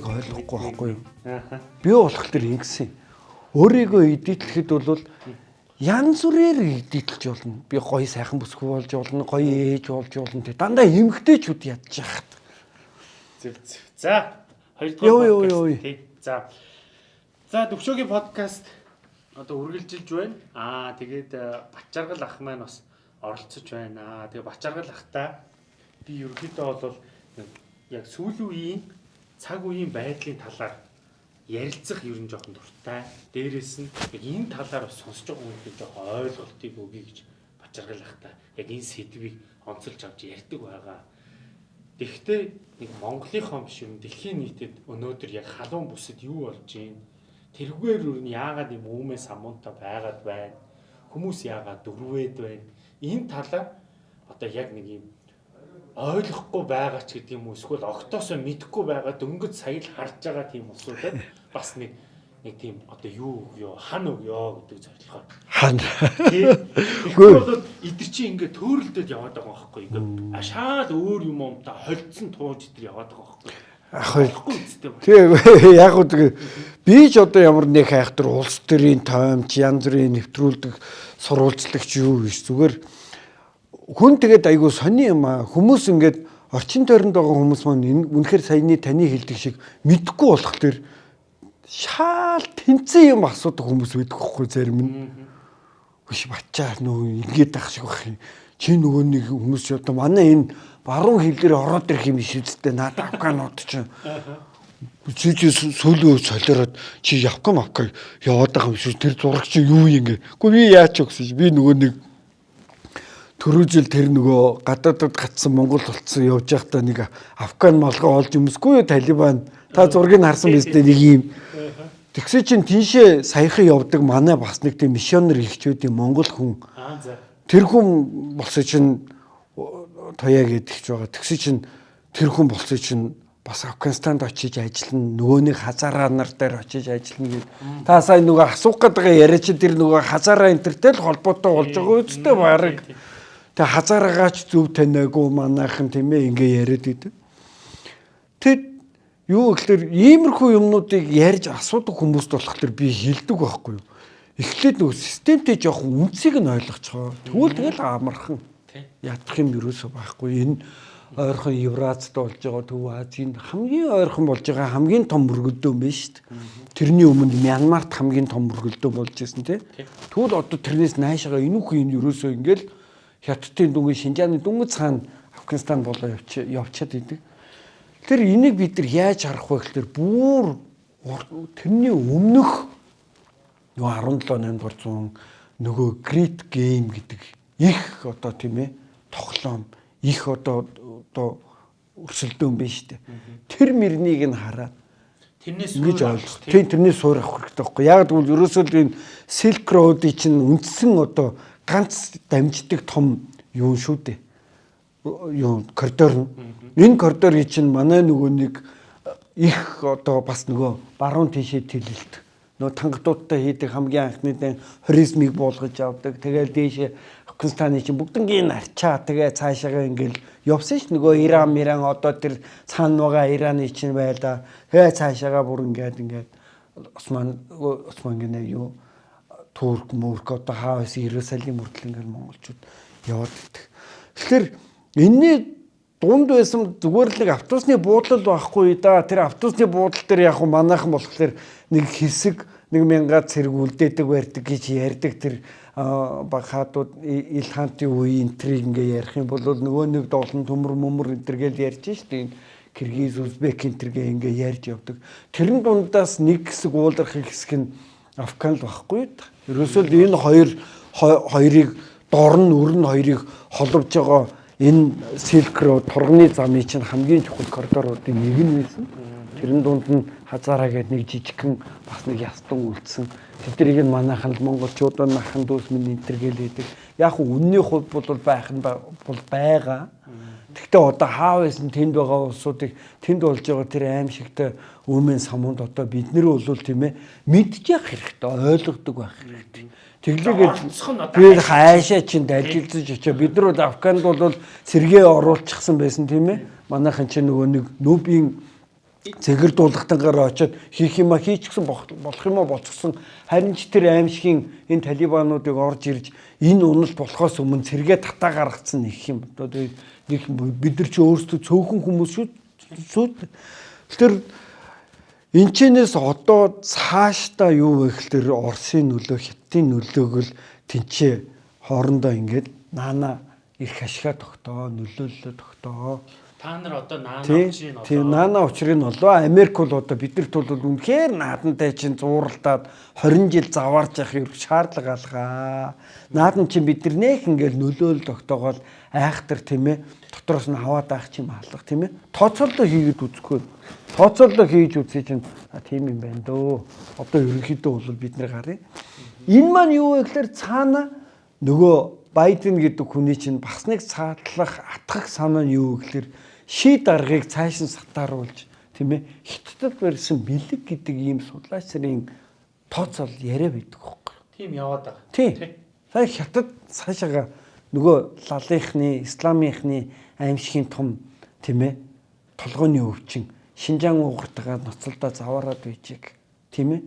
болохыг ойлгохгүй байхгүй юу? Би болох төр ингэсэн. Өөрийгөө эдитлэхэд бол янз бүрээр эдитлж болно. Би гоё сайхан бүсгүй болж болно, гоё ээж болж болно. Тэ дандаа эмгтээчүүд ядж яхад. Зөв зөв. За, хоёрдугаар подкаст тий. За. За, төвшөөгийн подкаст одоо үргэлжилж байна. Аа, тэгээд Бачаргал ах маань бас оролцож байна. Аа, тэгээд Бачаргал ахтай би ерөнхийдөө бол яг сүүлийн үеийн цаг үеийн байдлын талаар ярилцах ер нь жоохон дуртай. Дээрээс нь энэ талаар бас сонсож байгаа хүмүүс жоохон ойлголтыг өгье гэж бачаргалах та. Яг энэ сэдвийг онцолж авч ярьдаг байгаа. Тэгэхдээ нэг Монголынхоо биш юм дэлхийн нийтэд өнөөдөр яг халуун бүсэд юу болж байна? Тэрхгээр юу яагаад юм өөмөө самуунтай байгаад байна? Хүмүүс яагаад дөрвөөд байна? Энэ талаар одоо яг нэг юм ойлгохгүй байгаа ч гэдэг юм уу? Эсвэл октоосоо мэдэхгүй байгаа дөнгөж сая л харж байгаа тийм усуудад бас нэг нэг тийм одоо юу ёо хан өгё гэдэг зорилгоор. Хан. Үгүй. Бол эдгэр чи ингээд төөрөлдөд яваад байгаа байхгүй? Ингээд ашаал өөр юм юм та холдсон тууж эдгэр яваад байгаа байхгүй? Ах тий яг уу би ч одоо ямар нэг хайхтар улс төрийн тоомч янз бүрийн нэвтрүүлдэг сурвалжлагч юу биш зүгээр хүн тэгээд айгүй сони юм аа. Хүмүүс ингээд орчин тойронд байгаа хүмүүс маань үнэхээр саяны таны хэлдэг шиг мэдхгүй болох төр шаал тэнцэн юм асуудаг хүмүүс байдаг хгүй зарим нь. Биш бачаа нөө ингээд ах шиг байх юм. Чи нөгөө нэг хүмүүс ч одоо манай энэ баруун хилээр ороод ирэх юм биш үсттэй. Надад афганууд чинь чи чи сүүлийн солиороод чи явка мавка яваад байгаа юм шиг тэр зураг чи юу юм ингээ. Гэхдээ би яач өгсөн би нөгөө нэг Төрөө жил тэр нөгөө гадаадд гатсан Монгол болцсон явж байхдаа нэг Афган малгай олж өмсгүй Талибан та зургийг харсан биз дээ нэг юм. Тэгсээ чин тийшээ саяхан явдаг манай бас нэг тийм миссионер ихчүүдийн Монгол хүн. Тэр хүн болсон чин тояа гэдэгч байгаа. Тэгсээ чин тэр хүн болсон чин бас Афганистанд очиж ажиллана нөгөөний хазаараа нар дээр очиж ажиллана гэд. Та сая нөгөө асуух гэдэг яриа чи тэр нөгөө хазаараа энтертэй л холбоотой болж байгаа үстэй баг. Тэг хазаараагач зөв таниагүй манайхан тийм ээ ингээ яриад идэв. Тэд юу гэхээр иймэрхүү юмнуудыг ярьж асуудаг хүмүүст болохоор би хилдэг байхгүй юу. Эхлээд нөгөө системтэй жоохон үнцгийг нь ойлгоцгоо. Тэгвэл тэгэл амархан ядах юм юусоо байхгүй. Энэ ойрхон Евразид болж байгаа Төв Азийн хамгийн ойрхон болж байгаа хамгийн том мөргөлдөөн байна шүү дээ. Тэрний өмнө Мянмарт хамгийн том мөргөлдөөн болж ирсэн тий. Тэгвэл одоо тэрнээс наашаага энүүх юм юусоо ингээл хятадын дүнгийн Шинжааны дүнгийн цаана Афганистан болоо явч явчаад идэг. Тэр энийг бид нар яаж харах вэ гэхээр бүр тэрний өмнөх нөгөө 17 8 дугаар зуун нөгөө Great Game гэдэг их одоо тийм ээ тоглоом их одоо одоо өрсөлдөөн шүү дээ. Тэр мөрнийг нь хараад тэрнээс ингэж ойлгох. Тийм тэрнээс суурах хэрэгтэй байхгүй. Яг тэгвэл ерөөсөө энэ Silk Road-ийн чинь үндсэн одоо ганц дамждаг том юу шүү дээ. Юу коридор нь. Энэ коридорыг чинь манай нөгөө нэг их одоо бас нөгөө баруун тийшээ тэлэлт нөгөө тангадуудтай хийдэг хамгийн анхны дан хоризмыг буулгаж авдаг. Тэгэл дээшээ Афганистаны чинь бүгднгийн арчаа тэгээ цаашаага ингээл явсан ш нөгөө Иран Иран одоо тэр цаана байгаа Ираны чинь байла. Тэгээ цаашаага бүр ингээд ингээд Осман Осман гинэ юу Турк, Мөрк одоо хаавс Иерусалим хүртэл ингээл монголчууд яваад идэх. Тэгэхээр энэний дунд байсан зүгээр л нэг автобусны буудлал байхгүй да. Тэр автобусны буудлал дээр яг манайхан болохоор нэг хэсэг нэг мянга цэрэг үлдээдэг барьдаг гэж ярьдаг тэр багаадууд илхантын үеийн энтриг ингээ ярих юм бол нөгөө нэг доолн төмөр мөмөр энтергээл ярьж штеп Киргиз, Узбек энтергээ ингээ ярьж явдаг. Тэрэн дундаас нэг хэсэг ууларх хэсэг нь Афган л байхгүй. Ерөөсөө энэ хоёр хоёрыг дор нь өрн хоёрыг холбож байгаа энэ Silk Road турганы замын чинь хамгийн чухал коридоруудын нэг нь байсан. Тэрэн дунд нь хазаараа гэдэг нэг жижигхэн бас нэг ястан үлдсэн. Тэднийг нь манайхан л монголчууд нахан дүүс минь энтергээл хийдэг. Яг нь үнний хувьд бол байх нь бол байгаа. Гэхдээ одоо хаав байсан тэнд байгаа улсуудыг тэнд болж байгаа тэр аимшигтай өмнө самунд одоо бид нэр бол тийм ээ мэдчих хэрэгтэй ойлгодог байх хэрэгтэй. Тэглээгээд би хайшаа чинь далжилж очоо бид нар бол Афганд бол сэргээ оруулчихсан байсан тийм ээ. Манайхан чинь нөгөө нэг нүүбийн зэгэр дуулахтангаар очиод хийх юма хийчихсэн болох юм уу болцсон. Харин ч тэр аимшигын энэ талибануудыг орж ирж энэ унал болохоос өмнө цэргээ татаа гаргацсан нэг юм. Одоо нэг бид нар чи өөрсдөө цөөхөн хүмүүс шүү тэр энчнээс одоо цаашдаа юу вэ гэхэлэр Оросын нөлөө Хятадын нөлөөг л тэнцээ хоорондоо ингээд наана их ашига тогтоо нөлөөллөө тогтоо Та нар одоо наана учрыг олоо. Тийм наана учрыг нь олоо. Америк бол одоо биднэрт бол үнэхээр наадантай чинь зууралдаад 20 жил заваарч явах юм шаардлага алгаа. Наадан чинь биднэрнийх ингээл нөлөөл тогтоогоол айхтар тийм ээ. Дотроос нь хаваад авах чинь хаалга тийм ээ. Тооцоолоо хийгээд үзэхгүй. Тооцоолоо хийж үзье чинь тийм юм байна дөө. Одоо ерөнхийдөө бол бид нар гарыг. Энэ маань юу вэ гэхээр цаана нөгөө Байден гэдэг хүний чинь бас нэг цаатлах атгах санаа нь юу гэхээр шийд аргыг цааш нь сатааруулж тийм ээ хиттад барьсан бэлэг гэдэг ийм судлаачрын тооцоол яриа байдаг хөөхгүй. Тийм яваад байгаа. Тийм. Сая хятад цаашаага нөгөө лалынхны, исламынхны аимшигын том тийм ээ толгойн өвчин Шинжаан угартагаа ноцолдоо заваарад байжиг тийм ээ.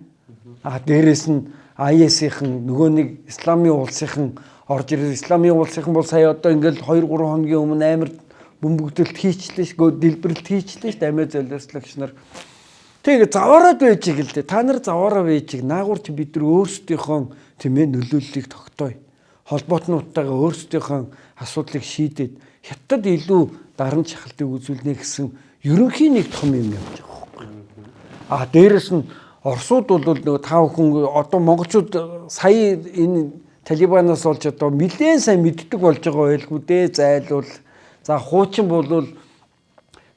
А дээрэс нь IS-ийн нөгөө нэг исламын улсынхан орж ирэл исламын улсынхан бол сая одоо ингээл 2 3 хоногийн өмнө амар бөмбөгдөлт хийчлээ ш гоо дэлбэрэлт хийчлээ ш амиа золиослогч нар. Тэгээ заваараад байжиг л дээ та нар заваараа байжиг наагуурч бид нар өөрсдийнхөө тийм ээ нөлөөллийг тогтооё холбоотнуудтайгаа өөрсдийнхөө асуудлыг шийдээд хятад илүү дарамт шахалтыг үзүүлнэ гэсэн ерөнхий нэг том юм явж байгаа байхгүй а дээрэс нь Оросууд бол нөгөө тав хүн одоо монголчууд сая энэ Талибанаас олж одоо нэлээд сайн мэддэг болж байгаа байлгүй дээ зайлуул За хуучин болвол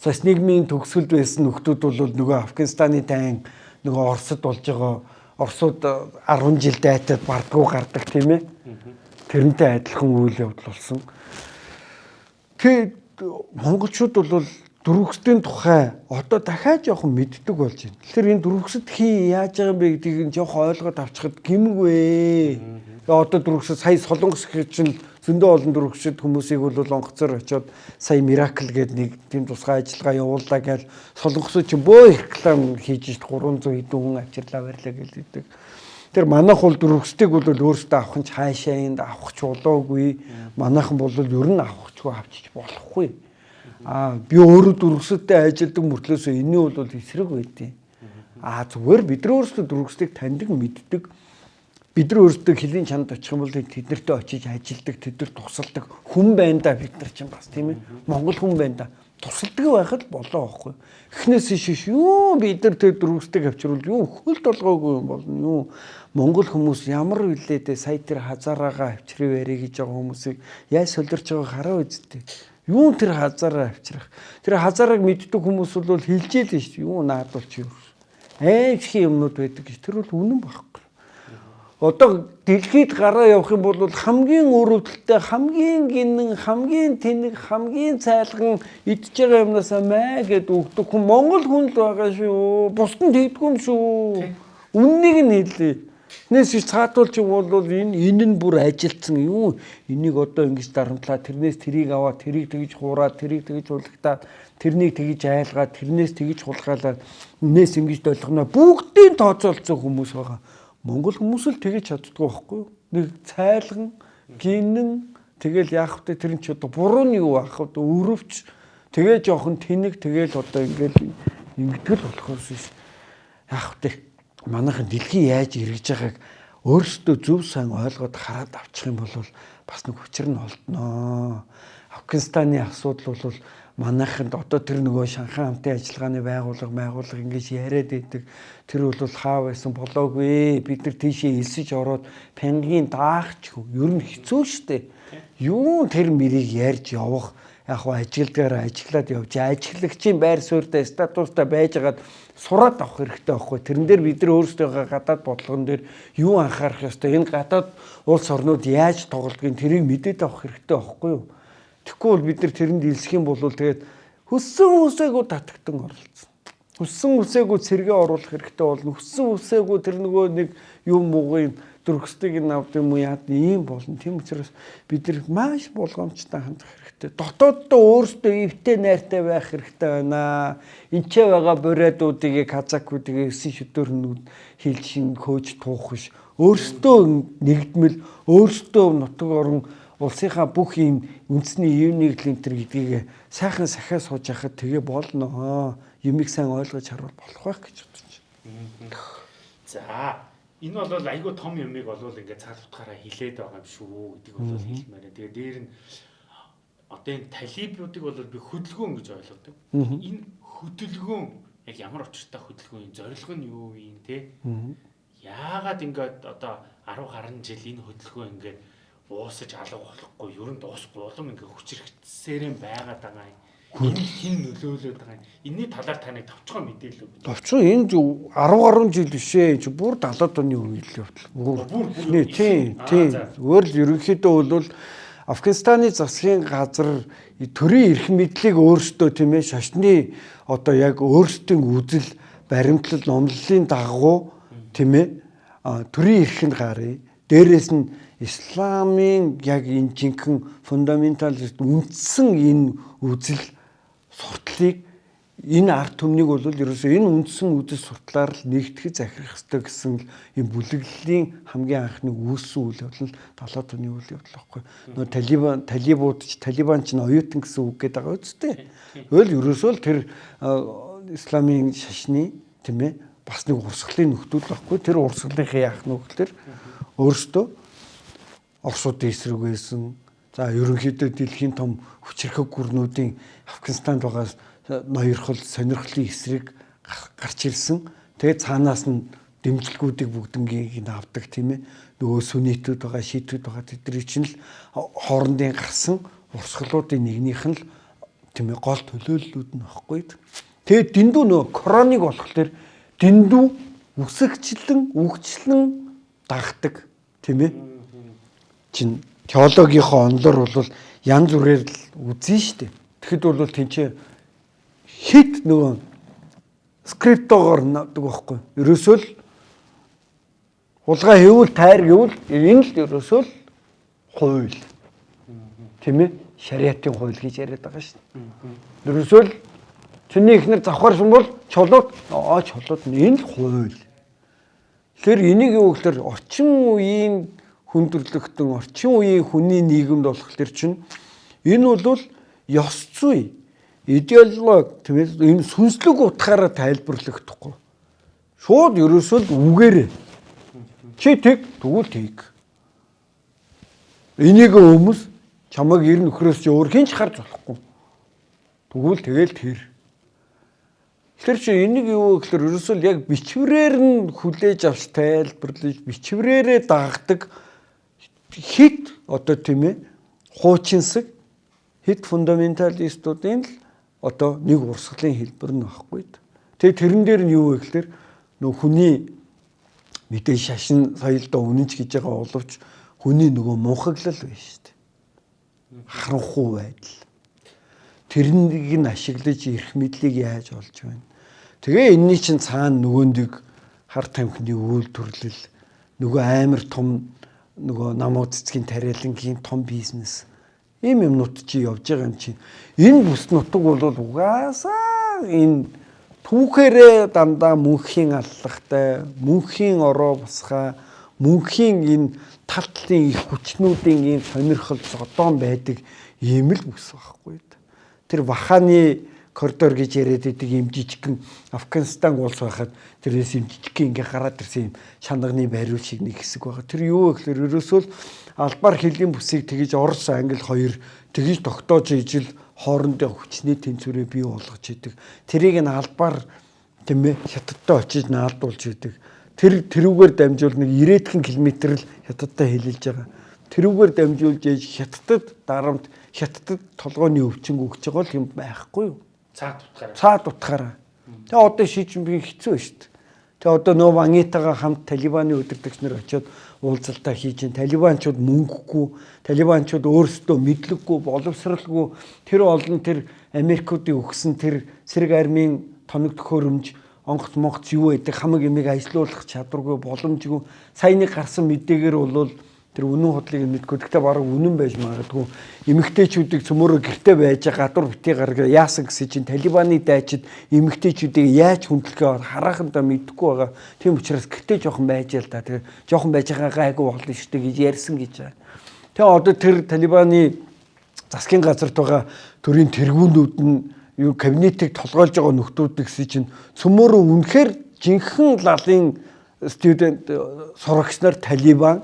бас нийгмийн төгсгөлд байсан нөхдүүд бол нөгөө Афганистаны тайн нөгөө Оросд болж байгаа Оросууд 10 жил дайтад бардгуу гардаг тийм ээ. Тэрнтэй адилхан үйл явдал болсон. Тэгээд монголчууд бол дөрвөсдийн тухай одоо дахиад жоохон мэддэг болж байна. Тэгэхээр энэ дөрвөсөд хий яаж байгаа юм бэ гэдгийг жоохон ойлгоод авчихад гимгүй. Одоо дөрвөсөд сая солонгос чинь зөндөө олон дөрвөгчд хүмүүсийг бол онгоцоор очиод сая миракл гэдэг нэг тийм тусгай ажиллагаа явууллаа гэж солонгосууд ч бөө реклам хийж 300 хэдэн хүн авчирлаа барьлаа гэлээдэг. Тэр манайх бол дөрвөгчдийг бол өөрсдөө авах нь хаашаа энд авах ч болоогүй. Манайхан бол ер нь авахчгүй авчиж болохгүй. Аа би өөрөө дөрвөгчдтэй ажилладаг мөртлөөсөө энэний бол эсрэг байдیں۔ Аа зүгээр бид нар өөрсдөө дөрвөгчдийг таньдаг мэддэг бид нар өөрсдөө хөлийн чанд очих юм бол тэднэртэй очиж ажилдаг, тэднэр тусалдаг хүн байна да бид нар чинь бас тийм ээ. Монгол хүн байна да. Тусалдаг байхад болоо аахгүй. Эхнээс шиш юу бид нар тэр дөрвөстэй авчруул юу хөлд олгоогүй юм болно юу. Монгол хүмүүс ямар үлээдээ сая тэр хазаараагаа авчрыг ярэ гэж байгаа хүмүүсийг яаж солирч байгааг хараа үсттэй. Юу тэр хазаараа авчрах. Тэр хазаарыг мэддэг хүмүүс бол хилжээл нь шүү. Юу наадуулч юу. Аимшиг юмнууд байдаг гэж тэр бол үнэн байхгүй одоо дэлхийд гараа явах юм бол хамгийн өрөвдөлтөй хамгийн гинэн хамгийн тэнэг хамгийн цайлган идж байгаа юмнасаа маа гэд өгдөг хүн Монгол хүн л байгаа шүү. Бусд нь тэгдэггүй юм шүү. Үннийг нь хэлээ. Нээс чи цаатуулч бол энэ энэ нь бүр ажилтсан юу энийг одоо ингэж дарамтлаа тэрнээс тэрийг аваа тэрийг тэгж хуураа тэрийг тэгж хулагтаа тэрнийг тэгж айлгаа тэрнээс тэгж хулгаалаа нээс ингэж долгоно бүгдийн тооцоолцсон хүмүүс байгаа Монгол хүмүүс л тэгэж чаддгүй байхгүй юу? Нэг цайлган, гинэн тэгэл яах вэ тэр нь ч одоо буруу нь юу аах вэ? Өрөвч тэгээ жоохон тэнэг тэгэл одоо ингээл ингэдэл болохоос биш. Яах вэ? Манайхан дэлхий яаж эргэж байгааг өөрсдөө зөв сайн ойлгоод хараад авчих юм бол бас нэг хүчээр нь олдноо. Афганистаны асуудал бол манайханд одоо тэр нөгөө Шанхай хамтын ажиллагааны байгууллага байгууллага ингэж яриад идэг. Тэр бол хаа байсан болоогүй. Бид нар тийшээ элсэж ороод пянгийн даахчгүй. Ер нь хэцүү шттэ юу тэр мэрийг ярьж явах? Яг хоо ажилдгаараа ажиглаад явж ажиглагчийн байр суурьтай статустай байжгаад сураад авах хэрэгтэй байхгүй. Тэрэн дээр бид нар өөрсдөө гадаад бодлогон дээр юу анхаарах ёстой? Энэ гадаад улс орнууд яаж тоглодгийг тэрийг мэдээд авах хэрэгтэй байхгүй юу Тэгэхгүй бол бид нар тэрэнд илсэх юм бол тэгээд хүссэн үсээгүй татагтан оролцсон. Хүссэн үсээгүй цэргээ оруулах хэрэгтэй болно. Хүссэн үсээгүй тэр нөгөө нэг юм муугийн ордогсдыг авд юм уу яад ийм болно. Тийм учраас бид нар маш болгоомжтой хандах хэрэгтэй. Дотооддоо өөрсдөө ивтэй найртай байх хэрэгтэй байна. Энчээ байгаа буриадуудыг казакуудыг өсөн шүдөрнүүд хилж шин хөөж туухш өөрсдөө нэгдмэл өөрсдөө нутаг орон улсынхаа бүх ийм үндэсний юуник линтер гэдгийг сайхан сахиа сууж яхад тэгээ болно. Юмыг сайн ойлгож харуул болох байх гэж бодож байна. За энэ бол айгүй том юмыг бол ингээд цаад утгаараа хилээд байгаа юм шүү гэдэг бол хэлмээр. Тэгээ дээр нь одоо энэ талибуудыг бол би хөдөлгөөн гэж ойлгодог. Энэ хөдөлгөөн яг ямар учиртай хөдөлгөөн зорилго нь юу юм те? Яагаад ингээд одоо 10 гаруй жил энэ хөдөлгөөн ингээд уусаж алга болохгүй, ер нь дуусахгүй улам ингээд хүчрхтсээрэн байгаад байгаа юм хин нөлөөлөд байгаа юм. Энийний талаар таны товчхон мэдээлэл өгнө. Товчхон энэ 10 гаруй жил бишээ. Чи бүр 70-аад оны үеийн явдал. Бүр нэ тийм тийм. Өөр л ерөнхийдөө бол Афганистаны засгийн газар төрийн эрх мэдлийг өөрсдөө тийм ээ шашны одоо яг өөрсдийн үзэл баримтлал номлолын дагуу тийм ээ төрийн эрхэнд гарыг дээрээс нь исламын яг энэ жинхэнэ фундаменталист үндсэн энэ үзэл суртлыг энэ арт түмнийг бол ерөөсөө энэ үндсэн үдэс суртлаар л нэгтгэж захирах хэрэгтэй гэсэн юм бүлэглэлийн хамгийн анхны үүссэн үйл явдал нь талаад түмний үйл явдал байхгүй. Нөө талибан талибууд ч талибан ч оюутан гэсэн үг гэдэг байгаа үстэй. Өөл ерөөсөө л тэр исламын шашны тийм ээ бас нэг урсгалын нөхцөл байхгүй. Тэр урсгалынхаа яах нүгэл тэр өөрөөсөө Оросуудын эсрэг байсан За ерөнхийдөө дэлхийн том хүчирхэг гүрнүүдийн Афганистанд байгаа ноёрхол сонирхлын эсрэг гарч ирсэн. Тэгээ цаанаас нь дэмжлэгүүдийг бүгднгийг нь авдаг тийм ээ. Нөгөө сүнитүүд байгаа, шийтүүд байгаа тэдний чинь л хоорондын гарсан урсгалуудын нэгнийх нь л тийм ээ гол төлөөллүүд нь баггүй. Тэгээ дэндүү нөгөө короныг болохоор дэндүү үсэгчлэн, үгчлэн дагдаг тийм ээ. Чин теологийнхоо онлоор бол янз бүрээр л үзэн штэ. Тэгэхэд бол тэнцээ хит нөгөө скриптогоор надаг байхгүй. Ерөөсөө л хулгай хийвэл тайр гэвэл энэ л ерөөсөө л хууль. Тийм ээ? Шариатын хууль гэж яриад байгаа шүү дээ. Ерөөсөө л чиний ихнэр завхарсан бол чулууд аа чулууд энэ л хууль. Тэгэхээр энийг юу гэхээр орчин үеийн хүндрэлтэн орчин үеийн хүний нийгэмд болох төр чинь энэ бол ёс зүй идеологи тийм ээ энэ сүнслэг утгаараа тайлбарлахдаггүй шууд ерөөсөө л үгээрээ. Чи тэг тэгвэл тэг. Энийг өмс чамайг ер нөхрөөс чи өөр хинч харж болохгүй. Тэгвэл тэгэл тэр Тэр чи энийг юу гэхээр ерөөсөө яг бичвэрээр нь хүлээж авч тайлбарлаж бичвэрээрээ дагдаг хит одоо тийм ээ хуучинсаг хит фундаменталистуудын л одоо нэг урсгалын хэлбэр нь баггүй. Тэгээ тэрэн дээр нь юу вэ гэхээр нөх хүний мэдээ шашин соёлдоо үнэнч гэж байгаа боловч хүний нөгөө мунхаглал байна шүү дээ. Харанхуй байдал. Тэрнийг нь ашиглаж эрх мэдлийг яаж олж байна. Тэгээ энэний чинь цаана нөгөөндийг хар тамхины үйлдвэрлэл нөгөө амар том нөгөө намууд цэцгийн тариалангийн том бизнес ийм юмнууд чи явж байгаа юм чинь энэ бүс нутаг бол угаасаа энэ түүхээрээ дандаа мөнхийн аллагтай мөнхийн ороо босхаа мөнхийн энэ талтлын их хүчнүүдийн ийм сонирхол зодон байдаг ийм л бүс байхгүй. Тэр ваханы коридор гэж яриад байдаг юм жижигхэн Афганистан улс байхад тэрээс юм жижигхэн ингээ гараад ирсэн юм шанагны байруу шиг нэг хэсэг байгаа. Тэр юу вэ гэхээр ерөөсөө л албаар хэлийн бүсийг тгийж Орос Англи хоёр тгийж тогтоож ижил хоорондын хүчний тэнцвэрээ бий болгож идэг. Тэрийг нь албаар тийм ээ хятадтай очиж наалдуулж идэг. Тэр тэрүүгээр дамжуул нэг 90 км л хятадтай хэлэлж байгаа. Тэрүүгээр дамжуулж ээж хятадд дарамт хятадд толгойн өвчин өгч байгаа юм байхгүй юу? Цаад утгаараа. Цаад утгаараа. Тэгээ одоо шийдвэр хэцүү шүү дээ. Тэгээ одоо нөө Вангитагаа хамт Талибаны өдөртөгч нар очиод уулзалтаа хийж ин Талибанчууд мөнгөгүй, Талибанчууд өөрсдөө мэдлэггүй, боловсралгүй тэр олон тэр Америкуудын өгсөн тэр сэрэг армийн тоног төхөөрөмж онгоц монгоц юу байдаг хамаг ямиг ажилуулах чадваргүй боломжгүй саяны гарсан мэдээгээр бол тэр үнэн худлыг мэдгүй. Гэхдээ бараг үнэн байж магадгүй. Эмэгтэйчүүдийг цөмөрө гэрте байж гадуур битгий гаргаа яасан гэсэн чинь талибаны дайчид эмэгтэйчүүдийг яаж хүндлэхээ харахандаа мэдэхгүй байгаа. Тийм учраас гэрте жоохон байж л да тэр жоохон байж байгаа гайгүй болно шүү дээ гэж ярьсан гэж байна. Тэгээ одоо тэр талибаны засгийн газарт байгаа төрийн тэргүүнүүд нь юу кабинетыг толгойлж байгаа нөхдүүд гэсэн чинь цөмөрө үнэхээр жинхэнэ лалын студент сурагч нар талибан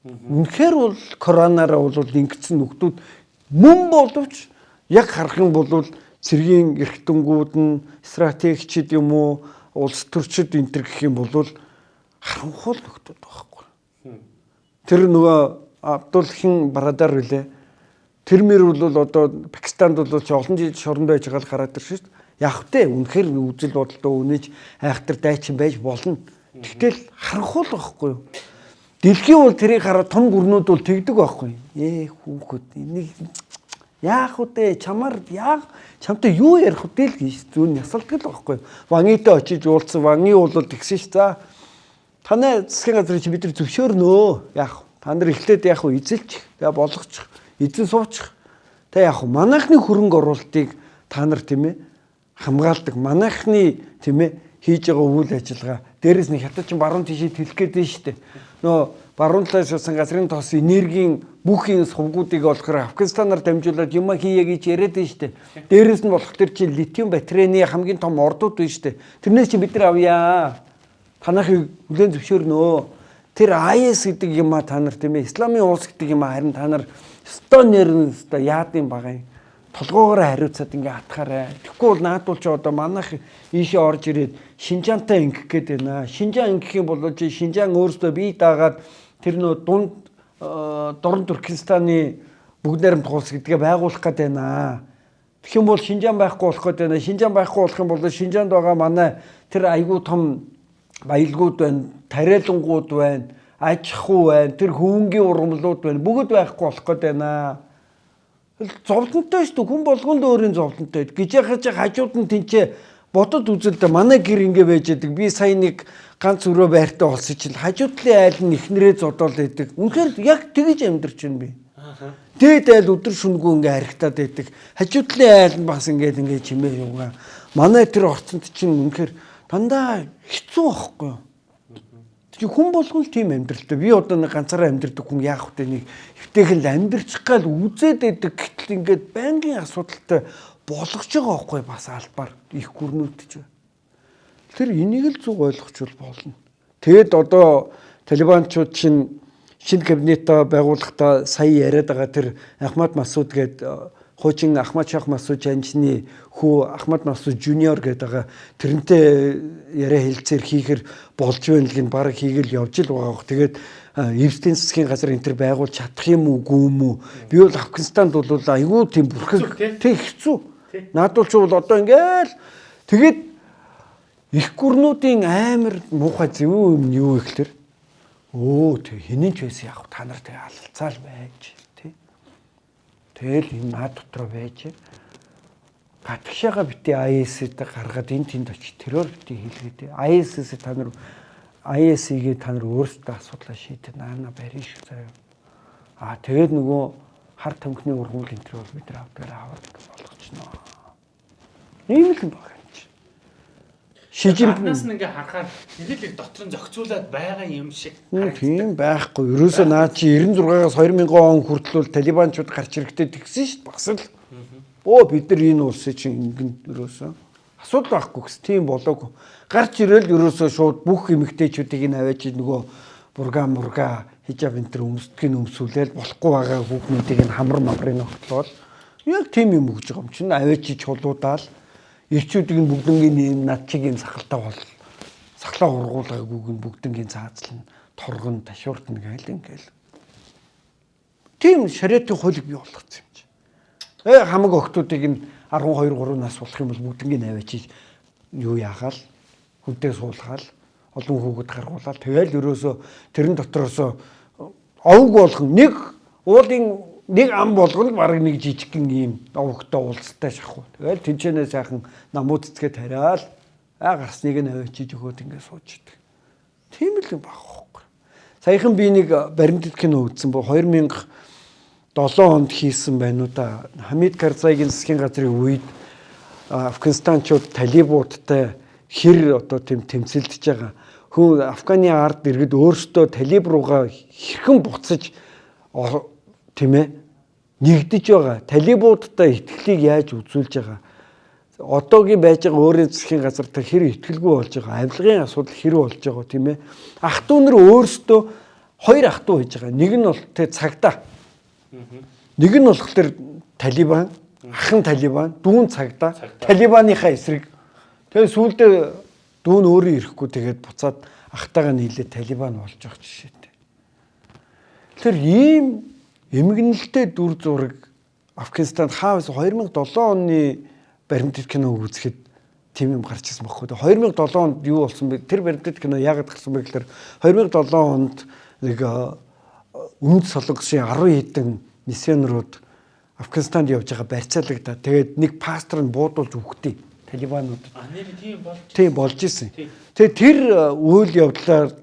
Үнэхээр бол коронавираа бол ингэсэн нөхдүүд мөн боловч яг харах юм бол цэргийн эрхтэнгүүд нь стратегчид юм уу улс төрчид энэ төр гэх юм бол харанхуул нөхдүүд байхгүй. Тэр нөгөө Абдулхин Барадар үлээ. Тэр мөр бол одоо Пакистанд бол олон жил шоронд байж байгаа л хараад тэр шүү дээ. Яг тэ үнэхээр үзэл бодолтой үнэж айхтар дайчин байж болно. Тэгтэл харанхуул байхгүй юу? Дэлхийн бол тэрийг хараад том гүрнүүд бол тэгдэг байхгүй. Ээ хүүхэд энийг яах вэ? Чамаар яах? Чамтай юу ярих вэ л гэж зүүн ясалдаг л байхгүй. Вангитай очиж уулзсан. Ванги бол тэгсэн ш. За танай засгийн газрыг чи бид нар зөвшөөрнөө. Яах? Та нар эхлээд яах вэ? Эзэлчих. Тэгээ болгочих. Эзэн суучих. Тэ яах вэ? Манайхны хөрөнгө оруулалтыг та нар тийм ээ хамгаалдаг. Манайхны тийм ээ хийж байгаа үйл ажиллагаа. Дээрээс нь хятад ч баруун тишээ тэлэх гээд байна шүү дээ нөө баруун талаас шуусан газрын тоос энергийн бүхий сувгуудыг болохоор Афганистанаар дамжуулаад юм хийе гэж яриад байна шүү дээ. Дээрээс нь болох тэр чинь литиум батарейны хамгийн том ордууд байна шүү дээ. Тэрнээс чи бид нар авъя. Танахыг хүлэн зөвшөөрнөө. Тэр IS гэдэг юм а та нар тийм ээ. Исламын улс гэдэг юм а харин та нар стон нэрнэ өстой яад юм толгоогоор хариуцаад ингээ атгаарай. Тэгэхгүй бол наадуул чи одоо манайх ийшээ орж ирээд Шинжаантай ингэх гээд байна. Шинжаан ингэх юм бол чи Шинжаан өөрөөсөө бие даагаад тэр нөө дунд э, дорн Туркменстаны бүгд найрамд хулс гэдгээ байгуулах гээд байна. Тэгэх юм бол Шинжаан байхгүй болох гээд байна. Шинжаан байхгүй болох юм бол Шинжаанд байгаа манай тэр айгүй том баялгууд байна, тариалангууд байна, аж ахуй байна, тэр хөвөнгийн ургамлууд байна. Бүгд байхгүй болох гээд байна зовлонтой шүү дээ. Хүн болгонд өөрийн зовлонтой. Гэж яхаж хажууд нь тэнцээ бодод үзэлдэ манай гэр ингэ байж байдаг. Би сая нэг ганц өрөө байртай болсон чинь хажууд талын айл нь ихнэрээ зодоол байдаг. Үнэхээр яг тэгэж амьдарч байна би. Дээд айл өдөр шүнгүү ингээ харигтаад байдаг. Хажууд талын айл нь бас ингээд ингээ чимээ юугаа. Манай тэр орцонд чинь үнэхээр дандаа хэцүү байхгүй юу? Тэгээ хүн болгон л тийм амьдралтай. Би одоо нэг ганцаараа амьдрдаг хүн яах вэ нэг хөвтэйгэл амьдрчих гал үзээд байдаг. Гэтэл ингээд байнгын асуудалтай болгож байгаа байхгүй бас албаар их гүрнүүдж байна. Тэр энийг л зүг ойлгочвол болно. Тэгэд одоо талибанчууд чинь шинэ кабинетаа байгуулахдаа сая яриад байгаа тэр Ахмад Масуд гээд хуучин Ахмад Шах Масуд жанчны хүү Ахмад Масуд жуниор гэдэг байгаа тэрнтэй яриа хэлцээр хийхэр болж байна л гин баг хийгээл явж л байгаа. Тэгээд Эвслийн засгийн газар энэ төр байгуулж чадах юм уу гүм үү? Би бол Афганистанд бол айгүй тийм бүрхэг тэг хэцүү. Наадуулч бол одоо ингээл тэгээд их гүрнүүдийн амар муухай зөв юм юу ихлээр өө тэг хинэн ч байсан яг та нар тэг алалцаал байж Тэгэл энэ наад дотор байж. Гатгшаага бити IS-д гаргаад энэ тэнд очиж террор бити хийлгээд IS-с та нар IS-ийг та нар өөрсдөө асуудлаа шийдэх наана барин шүү заяа. Аа тэгээд нөгөө хар тамхины ургуул энэ төр бол бид авдаг аваад болгочноо. Ийм л баг юм чи. Шижин нас ингээ харахаар л дотор нь зохицуулаад байгаа юм шиг. Тийм байхгүй. Ерөөсөө наа чи 96-аас 2000 он хүртэл бол талибанчууд гарч ирэхдээ тэгсэн шүү дээ. Бас л. Бөө бид нар энэ улсыг чинь ингэн ерөөсөө асуудал байхгүй гэс тийм болоогүй. Гарч ирээл ерөөсөө шууд бүх эмэгтэйчүүдийг нь аваач нөгөө бурга мурга хижаб энэ төр өмсдгийг өмсүүлээл болохгүй байгаа хүүхнүүдийг нь хамар мамрын ногтлол яг тийм юм өгж байгаа юм чинь. Аваач чулуудаал. Ирчүүдийг нь бүгднгийн юм сахалтай бол сахлаа ургуулгаагүй нь бүгднгийн цаазлан торгон ташууртна гээл ингээл. Тийм шариатын хуулийг бий болгоцсон юм чи э хамаг охтуудыг нь 12 3 нас болох юм бол бүгднийг аваачиж юу яахаал? Хүнтэй суулгаал олон хүүхэд гаргуулаад тэгэл ерөөсө тэрэн дотроос овг болгон нэг уулын нэг ам болгоно баг нэг жижигхэн ийм овгтой уулзтай шахуу. Тэгэл тэнчэнээ сайхан намууд цэцгээ тариал Аа гарсныг нь авчиж өгөөд ингээд сууж идэг. Тийм л юм баг хөөхгүй. Саяхан би нэг баримтат кино үзсэн бо 2007 онд хийсэн байна уу да. Хамид Карзайгийн засгийн газрын үед Афганистанчууд талибуудтай хэр одоо тийм тэмцэлдэж байгаа. Хүн Афганы ард иргэд өөрсдөө талиб руугаа хэрхэн буцаж тийм ээ нэгдэж байгаа. Талибуудтай итгэлийг яаж үзүүлж байгаа. Одоогийн байж байгаа өөрийн засгийн газартай хэр итгэлгүй болж байгаа. Авилгын асуудал хэр болж байгаа тийм ээ. Ах トゥ нар өөрсдөө хоёр ах トゥ хийж байгаа. Нэг нь бол тэ цагтаа. Нэг нь болохоор Талибан Ахын Талибан, дүүн цагдаа, Талибаныхаа эсрэг. Тэгээ сүүлдээ дүүн өөрөө ирэхгүй тэгээд буцаад ахтайгаа нийлээ Талибан болж байгаа жишээтэй. Тэр ийм эмгэнэлтэй дүр зураг Афганистанд хаавс 2007 оны баримтат кино үзэхэд тийм юм гарч ирсэн баггүй. 2007 онд юу болсон бэ? Тэр баримтат кино яагаад гарсан бэ гэхээр 2007 онд нэг өмнөд солонгосын 10 хэдэн миссионерууд Афганистанд явж байгаа барьцаалагдаа. Тэгээд нэг пастор нь буудуулж өгдөө талибанууд. А нэр тийм болж. Тийм болж исэн. Тэгээд тэр үйл явдлаар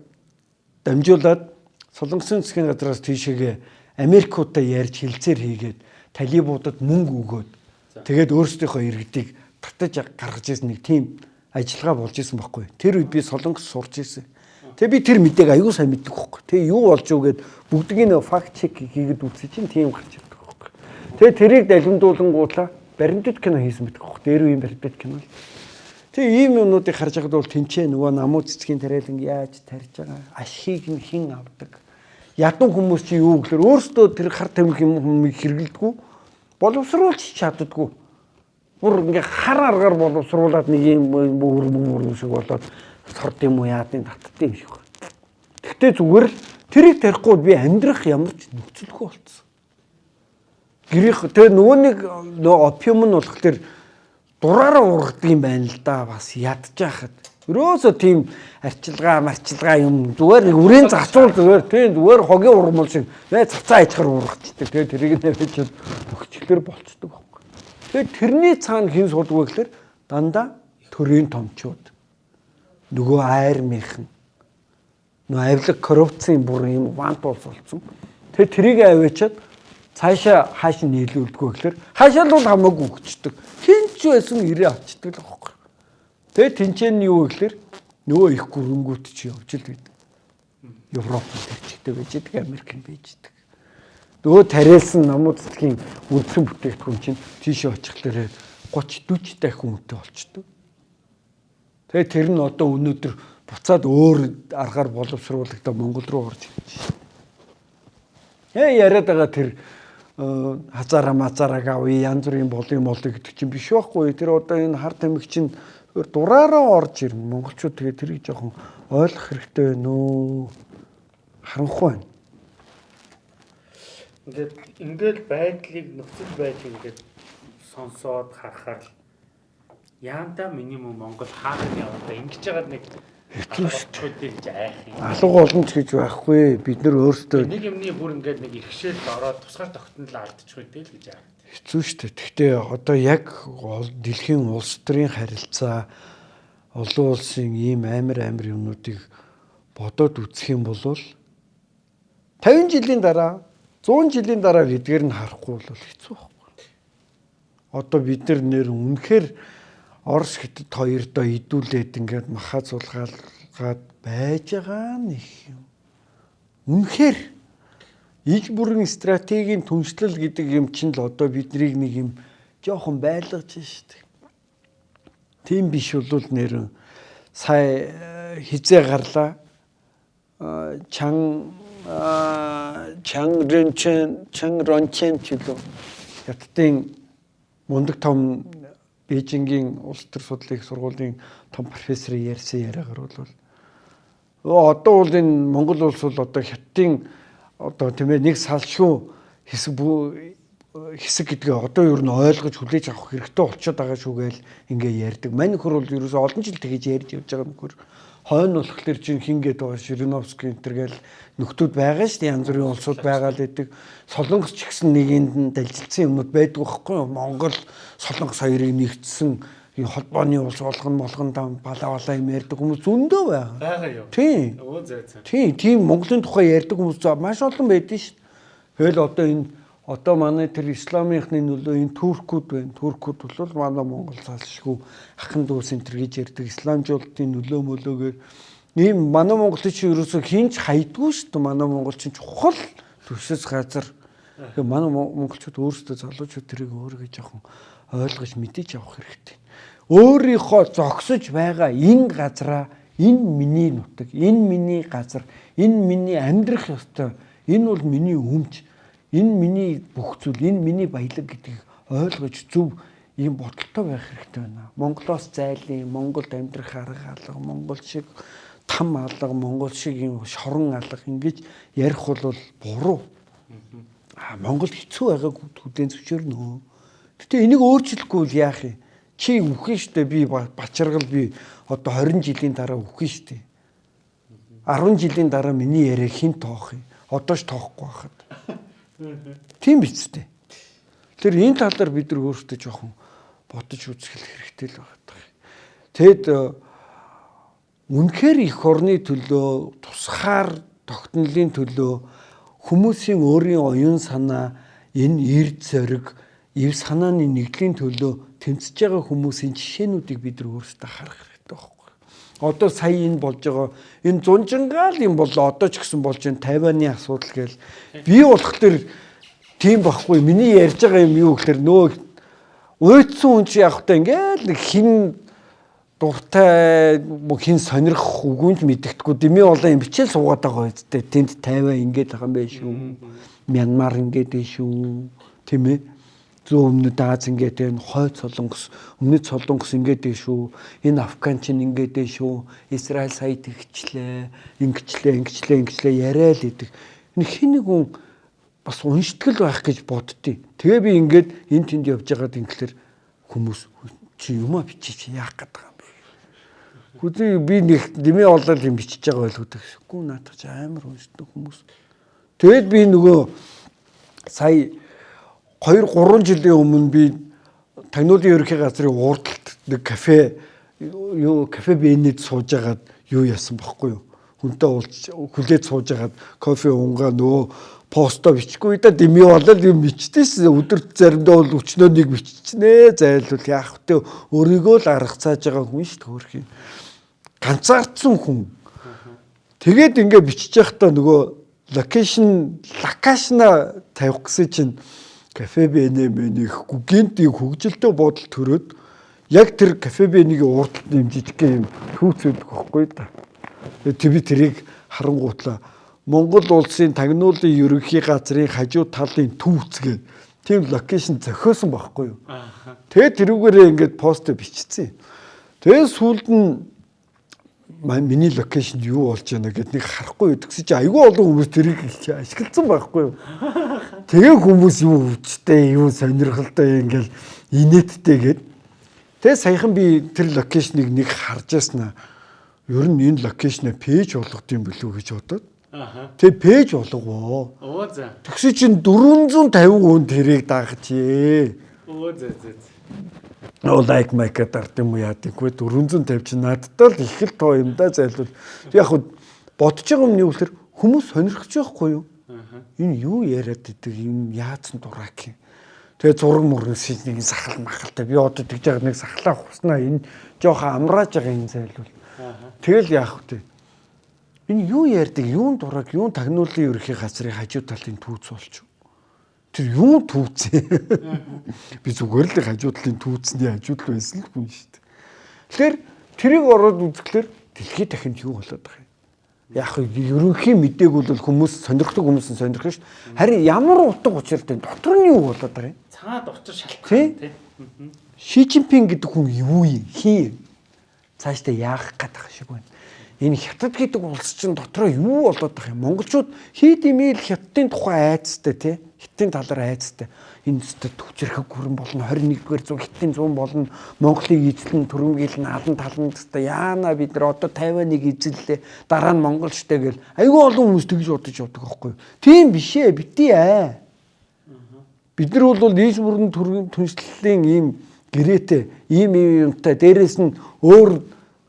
дамжуулаад Солонгосын засгийн газраас тийшээгээ Америкуудаа ярьж хилцээр хийгээд талибуудад мөнгө өгөөд тэгээд өөрсдийнхөө иргэдийг татаж гаргаж ирсэн нэг тийм ажиллагаа болж исэн байхгүй. Тэр үед би Солонгос сурч исэн. Тэгээ би тэр мэдээг аягүй сайн мэддэг байхгүй. Тэгээ юу болж юу гэд бүгдийг нь факт чек хийгээд үзсэн чинь тийм гарч Тэгээ тэрийг далимдуулангуудлаа баримтат кино хийсэн байдаг хөх. Дээр үеийн баримтат кино. Тэгээ ийм юмнуудыг харж байгаад бол тэнцээ нөгөө намуу цэцгийн тариалан яаж тарьж байгаа ашиг нь хэн авдаг. Ядуу хүмүүс чи юу гэхээр өөрсдөө тэр хар тамхи юм хэрэгэлдэггүй боловсруулж чаддаггүй. Бүр ингээ хар аргаар боловсруулад нэг юм бүр бүр шиг болоод сорд юм уу яадын татдсан юм шиг. Гэхдээ зүгээр л тэрийг тарихгүй би амьдрах ямар ч нөхцөлгүй болцсон гэрийнх тэгээ нөгөө нэг опиум нь болохоор дураараа ургадаг юм байна л да бас ядж яхад Өрөөсө тийм арчилгаа марчилгаа юм зүгээр үрийн зацуул зүгээр тийм зүгээр хогийн ургамал шиг нэ цацаа ичхэр ургацдаг тэгээ тэрийг нэрэж өгчлөр болцдог байхгүй. Тэгээ тэрний цаана хэн сууддаг вэ гэхээр дандаа төрийн томчууд нөгөө айр мэрхэн нөгөө авилга коррупцийн бүр юм вант болсон. Тэгээ тэрийг аваачаад цаашаа хааш нийлүүлдэггүй гэхээр хаашаа л хамаагүй өгчдөг. Хинч байсан ирээ авчдаг л байхгүй. Тэгээ тэнцэн нь юу гэхээр нөгөө их гүрэнгүүт чи явж л байдаг. Европ төрчтэй байж байгаа Америк байж байгаа. Нөгөө тариалсан намууд цэцгийн үндсэн бүтээгдэхүүн чинь тийшээ очихлаарэ 30 40 дахин үнэтэй болчдөг. Тэгээ тэр нь одоо өнөөдөр буцаад өөр аргаар боловсруулагдаа Монгол руу орж ирж байна. Ээ яриад байгаа тэр хазаараа мазаараг авъя янз бүрийн болын молыг гэдэг чинь биш байхгүй тэр одоо энэ хар тамхи чинь дураараа орж ирнэ монголчууд тэгээ тэрийг жоохон ойлгох хэрэгтэй байна уу харанхуй байна ингээд ингээл байдлыг нөхцөл байдлыг ингээд сонсоод харахаар яанда минимум Монгол хаана яваа ингэж байгаа нэг гэж айх юм. Алга боломж гэж байхгүй. Бид нар өөрсдөө нэг юмны бүр ингээд нэг ихшээл ороод тусгаар тогтнол алдчих үедээ л гэж айх. Хэцүү шүү дээ. Гэхдээ одоо яг дэлхийн улс төрийн харилцаа олон улсын ийм амар амар юмнуудыг бодоод үзэх юм бол 50 жилийн дараа 100 жилийн дараа гэдгээр нь харахгүй бол хэцүү байхгүй. Одоо бид нар нэр үнэхээр Орос хятад хоёрдоо идүүлээд ингээд маха зулгаалгаад байж байгаа нэг юм. Үнэхээр иж бүрэн стратегийн түншлэл гэдэг юм чинь л одоо биднийг нэг юм жоохон байлгаж штеп. Тийм биш бол нэр сая э, хизээ гарлаа э, чан чан рэнчэн чан рончэн чилүү хятадын мундаг том Бээжингийн улс төр судлалын сургуулийн том профессор ярьсан яриагаар бол одоо бол энэ Монгол улс бол одоо хятадын одоо тийм ээ нэг салшгүй хэсэг хэсэг гэдгээ одоо юу н ойлгож хүлээж авах хэрэгтэй болчиход байгаа шүү гээл ингээ ярьдаг. Мань хөр бол ерөөсөө олон жил тэгэж ярьж явж байгаа нөхөр хойно болохоор чинь хингээд байгаа Шириновский энэ төр гээл нөхдүүд байгаа шүү дээ янз бүрийн улсууд байгаа л гэдэг. Солонгос ч гэсэн нэгэнд нь далжилсан юмнууд байдаг байхгүй юу? Монгол Солонгос хоёрыг нэгдсэн энэ холбооны улс болгон болгон дам балаа балаа юм ярьдаг хүмүүс зөндөө байгаа. байгаа юу? Тийм. Өө зөө зөө. Тийм, тийм Монголын тухай ярьдаг хүмүүс маш олон байдаг шүү. Тэгэл одоо энэ одоо манай тэр исламынхны нөлөө энэ туркууд байна. Туркууд бол манай Монгол цаашгүй ахын дүүс энэ төр гэж ярьдаг исламжуулалтын нөлөө мөлөөгөр ийм манай монголчин чи ерөөсөө хинч хайдгүй шүү дээ. Манай монголчин чухал төвшөс газар. Тэгээ манай монголчууд өөрсдөө залуучууд тэрийг өөргөө жоохон ойлгож мэдээж авах хэрэгтэй. Өөрийнхөө зогсож байгаа энэ газараа энэ миний нутаг, энэ миний газар, энэ миний амьдрах ёстой. Энэ бол миний өмч. Энэ миний бүх зүйл, энэ миний баялаг гэдгийг ойлгож зөв ийм бодолтой байх хэрэгтэй байна. Монголоос зайлын, Монголд амьдрах арга алга, Монгол шиг там алга, Монгол шиг ийм шорон алга ингэж ярих бол буруу. Аа Монгол хэцүү байгааг хүлээн зөвшөөрнө. Гэтэ энийг өөрчлөхгүй бол яах юм? Чи үхэн штэ би бачаргал би одоо 20 жилийн дараа үхэн штэ. 10 жилийн дараа миний яриа хин тоох юм. Одоо ч тоохгүй байхад. Тийм биз дээ. Тэр энэ тал дээр бид нар өөрсдөө жоохон бодож үзэх хэрэгтэй л байна. Тэгэд үнэхээр их орны төлөө тусгаар тогтнолын төлөө хүмүүсийн өөрийн оюун санаа энэ эрд зориг эв санааны нэгдлийн төлөө тэмцэж байгаа хүмүүсийн жишээнүүдийг бид нар өөрсдөө харах хэрэгтэй байхгүй. Одоо сая энэ болж байгаа энэ зунжингаал юм бол одоо ч гэсэн болж энэ Тайваны асуудал гээл би болох төр тийм байхгүй. Миний ярьж байгаа юм юу гэхээр нөө уйдсан хүн чи явах та ингээл хин дуртай хин сонирх үгүнж мэддэхгүй дими болоо юм бичээл суугаад байгаа үсттэй тэнд тайваа ингээд байгаа юм байх шүү Мянмар ингээд байх шүү тийм ээ зүүн өмнөд Аз ингээд байна хойд солонгос өмнөд солонгос ингээд байх шүү. Энэ Афган чинь ингээд байх шүү. Израиль сая тэгчлээ ингэчлээ ингэчлээ ингэчлээ яриа л идэг хин нэг хүн бас унштгэл байх гэж боддتي тэгээ би ингээд энэ тэнд явж байгаад ингэлэр хүмүүс чи юмаа бичиж яах гэдэг Хүзий би нэг нэмээ олол юм бичиж байгаа байл хөтөх. Гүн наадах чи амар уншдаг хүмүүс. Тэгэд би нөгөө сая 2 3 жилийн өмнө би Тагнуулын ерөнхий газрын урдалт нэг кафе юу кафе бэнэд сууж агаад юу яасан бохоггүй юу. Хүнтэй уулз хүлээд сууж агаад кофе унгаа нөгөө посто бичихгүй да дими болол юм бичдээс өдөрт заримдаа бол өчнөө нэг биччихнэ зайлвал яах вэ өөрийгөө л арга цааж байгаа хүн шүү хөрх юм ганцаардсан хүн. Тэгээд ингээ бичиж байхдаа нөгөө локейшн локашна тавих гэсэн чинь мэнийх гүгэнтийн хөгжилтэй бодол төрөөд яг тэр кафе бэнийг урдталт юм жижиг юм түүцээд өгөхгүй да. Тэг би тэрийг харангуутлаа Монгол улсын тагнуулын ерөнхий газрын хажуу талын түүцгээ тийм локейшн зохиосон байхгүй юу. Тэгээд тэрүүгээрээ ингээд пост бичсэн. Тэгээд сүүлд нь миний локейшнд юу болж байна гэд нэг харахгүй гэдгсэн чи айгүй олон хүмүүс тэрийг ашигласан байхгүй юу. Тэгээ хүмүүс юу өвчтэй, юу сонирхолтой ингээл инээдтэй гэд. Тэгээ саяхан би тэр локейшнийг нэг харж яснаа. Ер нь энэ локейшнээ пэйж болгох юм уу гэж бодоод. Тэгээ пэйж болгоо. Оо за. Тэгсэн чинь 450 хүн тэрийг дагчээ. Оо за за лайк майк гэдэг юм яадаггүй 450 чи надтай л их л тоо юм да зайлвал. Яг хөө бодож байгаа юм нь юу гэхээр хүмүүс сонирхож байхгүй юу? Энэ юу яриад идэг? Юм яатсан дурак юм. Тэгээ зураг мөрнөс нэг сахал махалтай би одоо тэгж байгаа нэг сахлаа хуснаа? Энэ жоохон амрааж байгаа юм зайлвал. Тэгэл яах вэ энэ юу ярьдаг? Юун дурак? Юун тагнуулын ерөнхий газрын хажуу талын түүц болчих тэр юу түүцээ. Би зүгээр л хажуу талын түүцний хажууд л байсан л хүн шүү дээ. Тэгэхээр тэрийг ороод үзэхлээр дэлхий дахинд юу болоод байгаа юм. Яг ерөнхий мэдээг бол хүмүүс сонирхдаг хүмүүс нь сонирхно шүү дээ. Харин ямар утга учиртай дотор нь юу болоод байгаа юм? Цаад учир шалтгаан тий. Ши Жинпин гэдэг хүн юу юм? Хин цаашдаа яах гээд байгаа шиг байна энэ хятад гэдэг улс чинь дотроо юу болоод байгаа юм? Монголчууд хийд имэйл хятадын тухай айцтай тий. Хятадын талаар айцтай. Энэ өстө төвчрэх хүрэн болно 21-р зуун хятадын зуун болно Монголыг эзлэн төрөмгийл наалан талан өстө яана бид нар одоо 51-ыг эзэллээ. Дараа нь Монгол штэ гэл айгүй олон хүмүүс тэгж бодож явдаг байхгүй юу? Тийм биш ээ бити аа. Бид нар бол нийс бүрэн түншлэлийн ийм гэрээтэй ийм ийм юмтай дээрэс нь өөр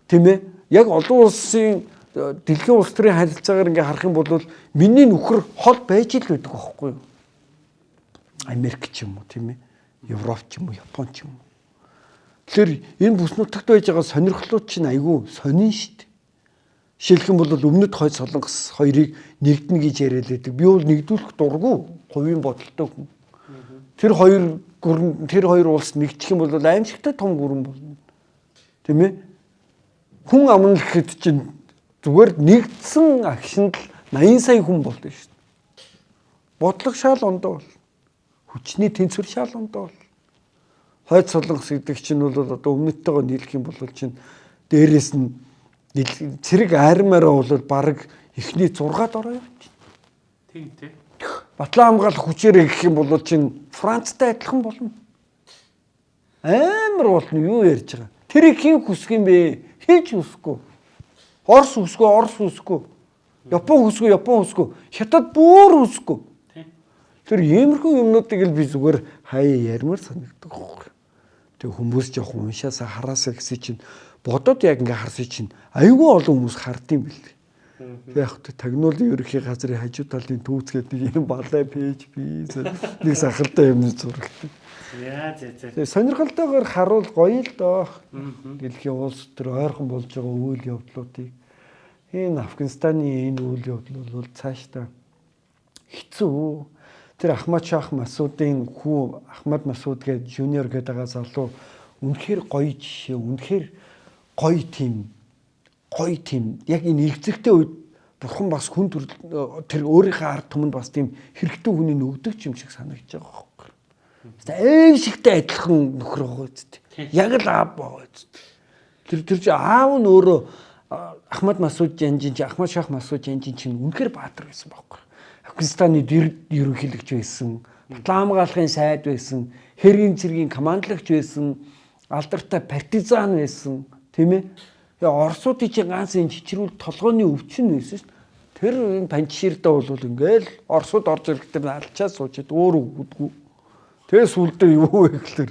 тийм ээ яг олон улсын дэлхийн улс төрийн харилцаагаар ингээ харах юм бол миний нөхөр хол байж л байдаг байхгүй юу? Америк ч юм уу тийм ээ. Европ ч юм уу, Япон ч юм уу. Тэгэхээр энэ бүс нутагт байж байгаа сонирхлууд чинь айгүй сонин шүү дээ. Жишээлх юм бол өмнөд хойд солонгос хоёрыг нэгднэ гэж яриад байдаг. Би бол нэгдүүлэх дурггүй хувийн бодолтой хүн. Тэр хоёр гүрэн тэр хоёр улс нэгдэх юм бол аимшигтай том гүрэн болно. Тийм ээ? Хүн амна гэхэд чинь зүгээр нэгдсэн агшинд л 80 сая хүн болдог шүү дээ. Бодлого шал ондоо бол. Хүчний тэнцвэр шал ондоо бол. Хойд солонгос гэдэг чинь бол одоо өмнөдтэйгөө нийлэх юм бол чинь дээрээс нь цэрэг армаараа бол баг эхний 6-ад ороо явчих. Тийм тий. Батлан хамгаалах хүчээрээ гэх юм бол чинь Францтай адилхан болно. Амар болно юу ярьж байгаа. Тэрийг хэн хүсэх юм бэ? Хийж хүсэхгүй. Орос хүсэхгүй, Орос хүсэхгүй. Япон хүсэхгүй, Япон хүсэхгүй. Хятад бүр хүсэхгүй. Тэр иймэрхүү юмнуудыг л би зүгээр хаяа ярмаар санагддаг. Тэг хүмүүс жоох уншаасаа хараасаа гэсэн чинь бодоод яг ингээ харсан чинь айгүй олон хүмүүс хардсан бэл. Тэг яг та тагнуулын ерөнхий газрын хажуу талын түүцгээд нэг юм балай пэйж би нэг сахалтай юм зурагт. Яа зэ зэ. Тэг сонирхолтойгоор харуул гоё л доо. Дэлхийн улс төр ойрхон болж байгаа үйл явдлуудыг энэ Афганистаны энэ үйл явдал бол цаашдаа хэцүү. Тэр Ахмад Шах Масуудын хүү Ахмад Масууд гээд жуниор гээд байгаа залуу үнэхээр гоё жишээ, үнэхээр гоё тийм гоё тийм яг энэ илгэцэгтэй үед бурхан бас хүн тэр өөрийнхөө ард түмэнд бас тийм хэрэгтэй хүний нөгдөг юм шиг санагдаж байгаа байхгүй. Ээн шигтэй адилхан нөхөр байгаа үст. Яг л аав байгаа үст. Тэр тэр чи аав нь өөрөө Ахмад Масуд Жанжин чи Ахмад Шах Масуд Жанжин чинь үнэхээр баатар байсан байхгүй. Афганистаны ерөнхийлөгч байсан, Батлан хамгаалахын сайд байсан, хэргийн цэргийн командлагч байсан, алдартай партизан байсан Тийм ээ. Тэгээ Оросуудын чинь ганц энэ чичрүүл толгойн өвчин байсан шүү дээ. Тэр энэ панчширдээ бол ингээл Оросууд орж ирэхдээ алчаа суучаад өөр өгдөггүй. Тэгээ сүлдээ юу вэ гэхэлэр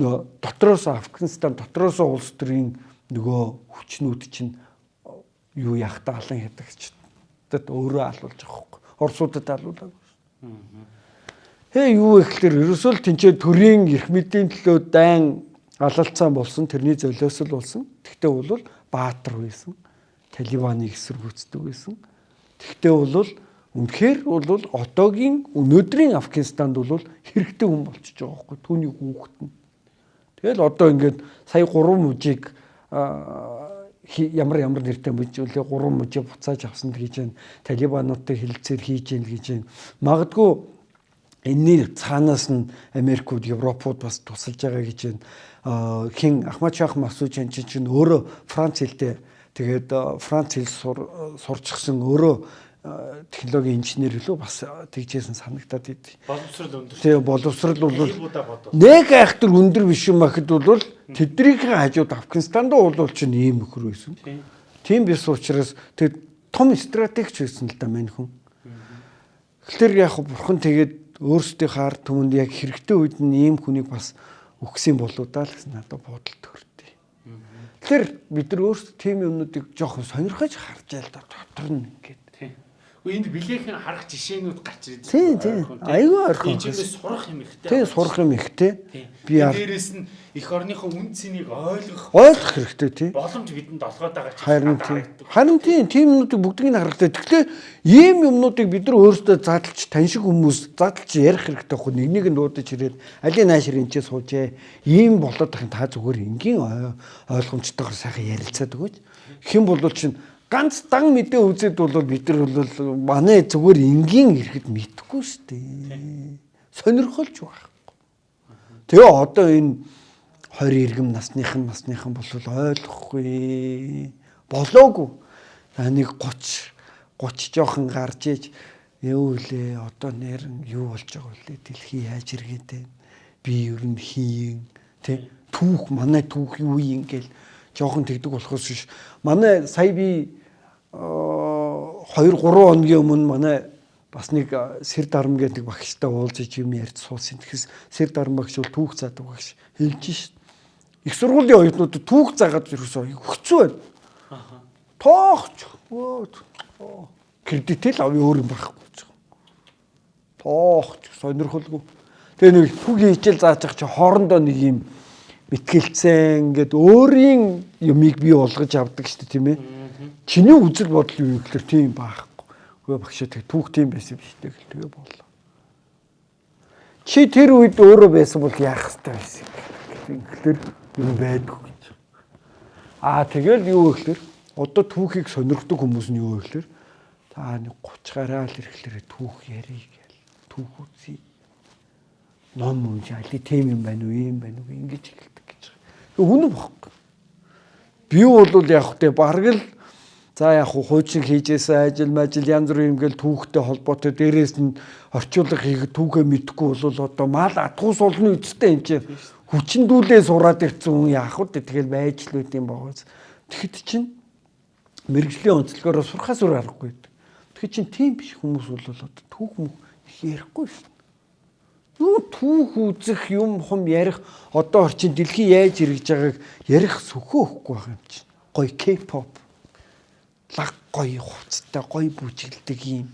нөө дотроос Афганистан дотроос улс төрийн нөгөө хүчнүүд чинь юу яах таалан ядагч тэд өөрөө алуулж байгаа хөөхгүй. Оросуудад алуулаагүй. Хээ юу вэ гэхэлэр ерөөсөө л тэнцээ төрийн эрх мэдийн төлөө дайн алалцсан болсон тэрний золиос л болсон. Тэгтээ бол баатар байсан. Талибаныг эсэргүүцдэг байсан. Тэгтээ бол үнэхээр бол одоогийн өнөөдрийн Афганистанд бол хэрэгтэй хүн болчихж байгаа байхгүй түүний хүүхэд нь. Тэгэл одоо ингээд сая 3 мужийг ямар ямар нэртэй мужиулээ 3 мужийг буцааж авсан гэж байна. Талибануудтай хилцээр хийж гин гэж байна. Магадгүй энэний цаанаас нь Америкууд, Европууд бас тусалж байгаа гэж байна хин Ахмад Шах Масууч энэ чинь өөрөө Франц хэлтэй тэгээд Франц хэл сурчсан өөрөө технологийн инженер лөө бас тэгжсэн санагтаад идэв. Боловсрал өндөр. Тэгээ боловсрал бол нэг айхтар өндөр биш юм ахад бол тэднийг хажууд Афганистанд бол чинь ийм өхөр байсан. Тийм биш учраас тэг том стратегч байсан л да мань хүн. Тэгэхээр яг бурхан тэгээд өөрсдийнхөө ард түмэнд яг хэрэгтэй үед нь ийм хүнийг бас өгсөн болоо даа л гэсэн надад бодол төрдөө. Тэгэхээр бид нар өөрсдөө тийм юмнуудыг жоохон сонирхож харж ял да дотор нь ингээд. Энд билээхэн харах жишээнүүд гарч ирж байна. Тийм тийм. Айгүй ойрхон. Тиймээс сурах юм ихтэй. Тийм сурах юм ихтэй. Би дээрээс нь эх орныхоо үн цэнийг ойлгох ойлгох хэрэгтэй тийм. Боломж бидэнд олгоод байгаа ч харин тийм. Харин тийм тийм юмнуудыг бүгдийг нь харахтай. Тэгэхээр ийм юмнуудыг бид нар өөрсдөө задлж таньшиг хүмүүс задлж ярих хэрэгтэй хөө нэг нэг нь дуудаж ирээд алийг наашир энэ ч суужээ. Ийм болоод тахын та зүгээр энгийн ойлгомжтойгоор сайхан ярилцаад өгөөч. Хэн болвол чинь ганц дан мэдээ үзээд бол бид нар бол манай зүгээр энгийн ирэхэд мэдхгүй шүү дээ. Сонирхолж байхгүй. Тэгээ одоо энэ 20 иргэм насныхан насныхан бол ойлгохгүй. Болоогүй. Нэг 30 30 жоохон гарч иж юу лээ одоо нэр юу болж байгаа вэ? Дэлхий яаж иргэдэ? Би ер нь хийн тэ түүх манай түүх юу юм гээл жоохон тэгдэг болохоос биш. Манай сая би 2 3 хоногийн өмнө манай бас нэг сэр дарам гэдэг багштай уулзаж юм ярьж суусан. Тэгэхээс сэр дарам багш бол түүх заадаг багш хэлж шít. их сургуулийн оюутнууд түүх заагаад ерөөсөө хөцөө байна. Аха. Тоохч. Кредитэл авъя өөр юм байхгүй ч. Тоохч сонирхолгүй. Тэгээ нэг түүхийн хичээл зааж байгаа чи хоорондоо нэг юм мэтгэлцэн ингээд өөрийн юмыг бий болгож авдаг шүү дээ тийм ээ. Чиний үзэл бодол юу гэхээр тийм байхгүй. Хөөе багшаа тэг түүх тийм байсан биш тэг л тэгээ боллоо. Чи тэр үед өөрөө байсан бол яах хэрэгтэй байсан. Тэгэхээр юм байдгүй гэж. Аа тэгэл юу гэхээр одоо түүхийг сонирхдаг хүмүүс нь юу гэхээр та нэг 30 гараал ирэхлээр түүх ярий гэл түүх үзье. Ном унж али тийм юм байна уу юм байна уу ингэж эхэлдэг гэж. Үнэн бохгүй. Би бол яг хөтэ бараг л За яг хуучин хийжсэн ажил мажил янз бүрийн ингээл түүхтэй холбоотой дээрээс нь орчуулга хийх түүхээ мэдхгүй бол одоо мал атгуус олны үсттэй юм чинь хүчндүүлээ сураад ирсэн хүн яах вэ тэгэл байж л үт юм боогоос тэгэхэд чинь мэрэгжлийн онцлогоор сурхаас өөр аргагүй. Тэгэхээр чинь тийм биш хүмүүс бол одоо түүх мөх их ярихгүй шин. Юу түүх үзэх юм хум ярих одоо орчин дэлхий яаж ирж байгааг ярих сөхөө өгөхгүй байгаа юм чинь. Гой K-pop лаг гоё хувцтай гоё бүжиглдэг юм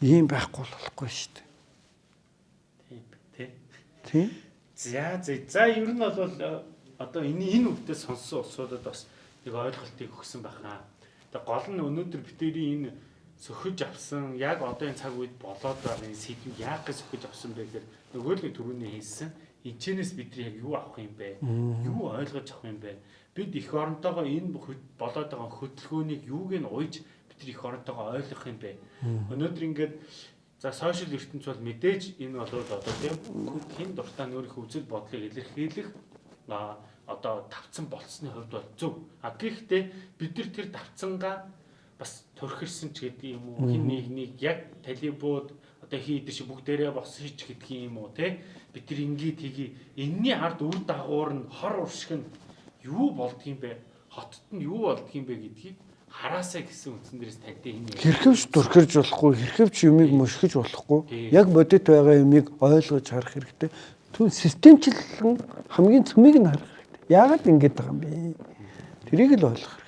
ийм байхгүй болохгүй шүү дээ. Тийм тий. Тийм. За за ер нь бол э, одоо энэ энэ үгдээ сонссон улсуудад бас нэг ойлголтыг өгсөн байхаа. Тэгээ гол нь өнөөдөр битэрийн энэ сөхөж авсан яг одоо энэ цаг үед болоод байгаа энэ сэдвийг яг гэж сөхөж авсан бэ гэхээр нөгөө л түрүүний хэлсэн эцэнээс бидний яг юу авах юм бэ? Юу ойлгож авах юм бэ? бид их оронтойгоо энэ болоод байгаа хөдөлгөөнийг юуг нь уйж бид их оронтойгоо ойлгох юм бэ? Өнөөдөр ингээд за сошиал ертөнц бол мэдээж энэ бол одоо тийм хэн дуртай өөрийнхөө үзэл бодлыг илэрхийлэх одоо тавцсан болцсны хувьд бол зөв. А гэхдээ бид нар тэр тавцангаа бас төрхирсэн ч гэдэг юм уу? Хин нэг нэг яг талибууд одоо хийдэр шиг бүгдээрээ босч гэдэг юм уу те бид нар ингээд тгий энэний ард үр дагавар нь хор уршиг нь юу болдгийм бэ? Хотод нь юу болдгийм бэ гэдгийг хараасаа гэсэн үндсэн дээрээс таньтай энэ хэрхэвч дурхирж болохгүй хэрхэвч юмыг мушгиж болохгүй. Яг бодит байгаа юмыг ойлгож харах хэрэгтэй. Түн системчлэн хамгийн цөмийг нь харах хэрэгтэй. Яагаад ингэж байгаа юм бэ? Тэрийг л ойлгох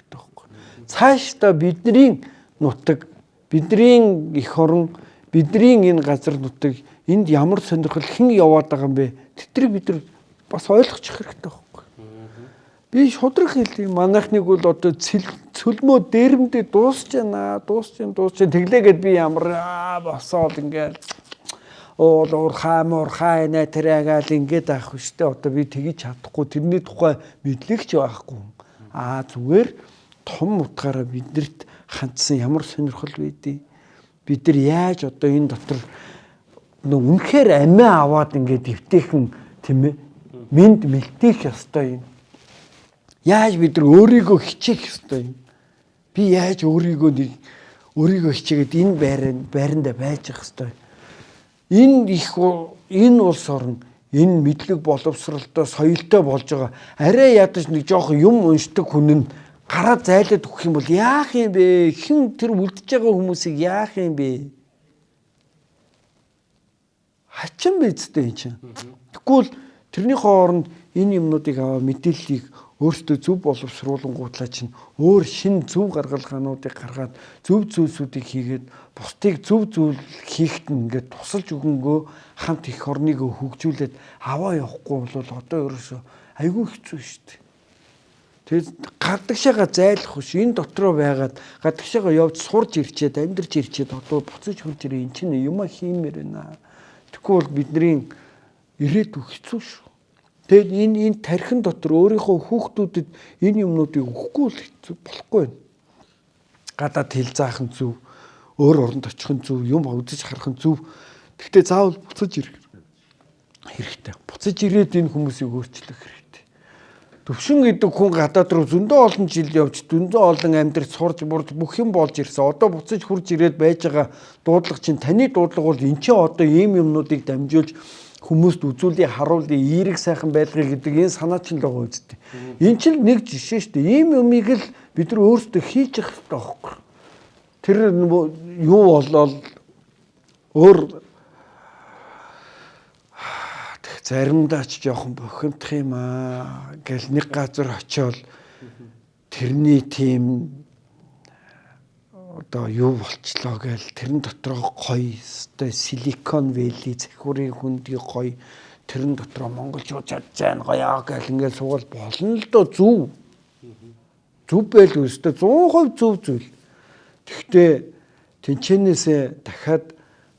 цаашдаа бидний нутаг бидний эх орон бидний энэ газар нутаг энд ямар сонирхол хэн яваад байгаа юм бэ тэдрийг бид нар бас ойлгочих хэрэгтэй байхгүй Би шудраг хэлье. Манайхныг бол одоо цөлмөө дээрмдээ дуусч байна. Дуусч юм дуусч тэглээгээд би ямар босоод ингээл уул уурхай муурхай нэ тэрэгээл ингээд авах штэ. Одоо би тгийж чадахгүй тэрний тухай мэдлэгч байхгүй. Аа зүгээр том утгаараа биднэрт хандсан ямар сонирхол байдیں۔ Бид нар яаж одоо энэ дотор нөө үнэхээр амиа аваад ингээд эвтэйхэн тийм ээ минд мэлтэх ёстой юм Яаж бид нар өөрийгөө хичээх ёстой юм? Би яаж өөрийгөө өөрийгөө хичээгээд энэ байранд байранда байж явах ёстой. Энэ их энэ улс орн энэ мэдлэг боловсралтай соёлтой болж байгаа. Арай ядаж нэг жоох юм уншдаг хүн нь гараа зайлаад өгөх юм бол яах юм бэ? Хэн тэр үлдэж байгаа хүмүүсийг яах юм бэ? Хачин бидтэй энэ чинь. Тэгвэл тэрний хооронд энэ юмнуудыг аваа мэдээллийг өөртөө зөв боловсруулангуудлаа чинь өөр шин зөв гаргалгаануудыг гаргаад зөв зүйлсүүдийг хийгээд бусдыг зөв зүйл хийхэд ингээд тусалж өгөнгөө хамт их орныг хөгжүүлээд аваа явахгүй бол одоо ерөөсөө айгүй хэцүү шүү дээ. Тэгээд гадагшаага зайлах биш энэ дотроо байгаад гадагшаага явж сурж ирчээд амьдарч ирчээд одоо буцаж хурж ирээ эн чинь юма хиймээр байна. Тэгэхгүй бол бидний ирээдүй хэцүү шүү. Тэгэд энэ энэ тархин дотор өөрийнхөө хүүхдүүдэд энэ юмнуудыг өгөхгүй болохгүй байна. Гадаад хэл заах нь зөв, өөр оронд очих нь зөв, юм үзэж харах нь зөв. Гэхдээ заавал буцаж ирэх хэрэгтэй. Буцаж ирээд энэ хүмүүсийг өөрчлөх. Төвшин гэдэг хүн гадаад руу зөндөө олон жил явж зөндөө олон амьдрал сурж бурж бүх юм болж ирсэн. Одоо буцаж хурж ирээд байж байгаа дуудлага чинь таны дуудлага бол эн чинь одоо ийм юмнуудыг дамжуулж хүмүүст үзүүлээ харуулъя эерэг сайхан байлгыг гэдэг энэ санаа чинь л байгаа үсттэй. Энэ чинь нэг жишээ шүү дээ. Ийм юмыг л бид нар өөрсдөө хийж явах хэрэгтэй байхгүй. Тэр юу болол өөр заримдаа ч жоохон бохимдох юм аа гэл нэг газар очиод тэрний тим одоо юу болчлоо гээл тэрэн дотроо гоё өстой силикон вэли захиурын хүндий гоё тэрэн дотроо монголчууд чадж байна гоёо гээл ингээд сугал болно л доо зүв. Зүв байл өстой 100% зүв зүйл. Тэгтээ тэнчэнээсээ дахиад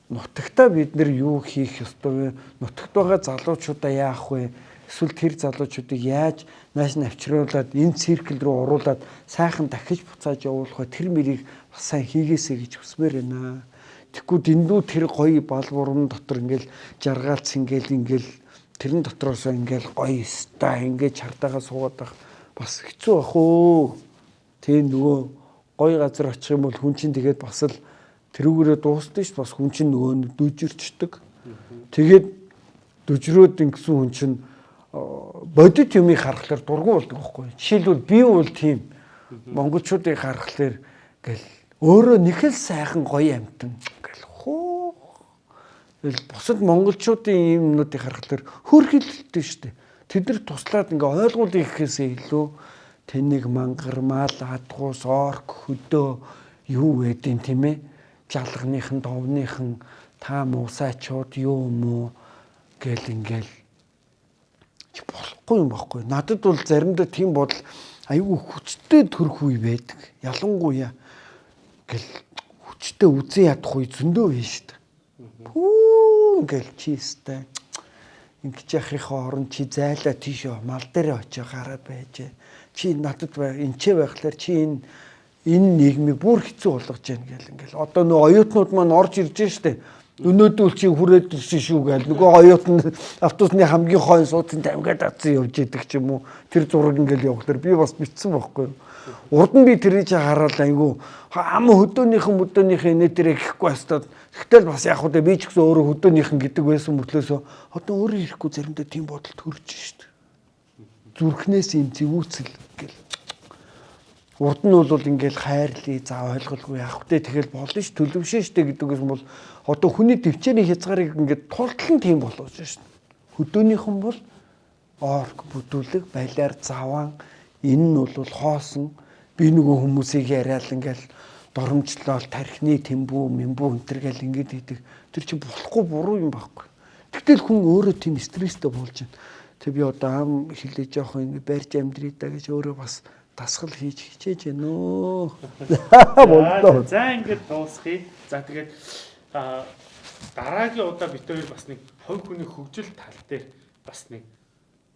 нутагтаа бид нар юу хийх ёстой вэ нутагт байгаа залуучуудаа яах вэ эсвэл тэр залуучуудыг яаж нааш навчруулад энэ циркл рүү оруулаад сайхан дахиж буцааж явуулах вэ тэр мэрийг бас сайн хийгээсэй гэж хүсмээр байна. Тэгэхгүй дэндүү тэр гоё балбурын дотор ингээл жаргаалц ингээл ингээл тэрэн дотроос ингээл гоё ста ингээд чартагаа суугаад байх бас хэцүү бах уу. Тийм нөгөө гоё газар очих юм бол хүн чинь тэгээд бас л тэрүүгээрээ дуустал ш бас хүн чинь нөгөө дүжирчдэг. Тэгээд дүжрөөд ингэсэн хүн чинь бодит юмыг харахаар дургу болдог байхгүй. Жишээлбэл би бол тийм монголчуудыг харахаар гэл өөрөө нэг л сайхан гоё амтан гэл хөө. Бусад монголчуудын юмнуудыг харахаар хөрхилдэлтэй шүү дээ. Тэд нар туслаад ингээ ойлгуулъя гэхээсээ илүү тэнийг мангармал адгуус орк хөдөө юу байдیں۔ тийм ээ. Жалганыхан довныхан та муусаачууд юу юм уу гэл ингээл болохгүй юм баггүй. Надад бол заримдаа тийм бодол айгүй хүчтэй төрөх үе байдаг. Ялангуяа гэл хүчтэй үзэн ядах үе зөндөө байна шүү дээ. Пүү гэл чистэй. Ингэж яхихын орон чи зайлаа тийш мал дээр очиж гараад байж. Чи надад энчээ байхлаар чи энэ энэ нийгмийг бүр хэцүү болгож байна гэл ингээл. Одоо нөө оюутнууд маань орж ирж штэ. Өнөөдөр чи хүрээд ирсэн шүү гээл нөгөө оюут нь автобусны хамгийн хойно суудсан тамгаад атсан явж идэг ч юм уу. Тэр зураг ингээл явахлаар би бас битсэн байхгүй урд нь би тэрийг хараад айгу ам хөдөөнийхэн хөдөөнийхэн нэ тэрэ гэхгүй хастад тэгтэл бас яг хөө би ч гэсэн өөрөө хөдөөнийхэн гэдэг байсан мөртлөөсөө одоо өөрөө ирэхгүй заримдаа тийм бодол төрж штт зүрхнээс юм зэвүүцэл гэл урд нь бол ингээл хайрлаа за ойлголгүй явах вэ тэгэл болно ш төлөвшөн штэ гэдэгээс бол одоо хүний төвчээрийн хязгаарыг ингээд тултлан тийм болгож шин. Хөдөөнийхэн бол орк бүдүүлэг балиар заван энэ нь бол хоосон би нөгөө хүмүүсийг яриад ингээл доромжлол тархины тэмбүү мэмбүү өнтер гэл ингээд идэг тэр чинь болохгүй буруу юм байхгүй. Тэгтэл хүн өөрөө тийм стресстэй болж байна. Тэг би одоо ам хилээж явах ингэ барьж амьдрий да гэж өөрөө бас дасгал хийж хичээж байна өө. За ингээд дуусхий. За тэгээд а дараагийн удаа бид хоёр бас нэг хувь хүний хөгжил тал дээр бас нэг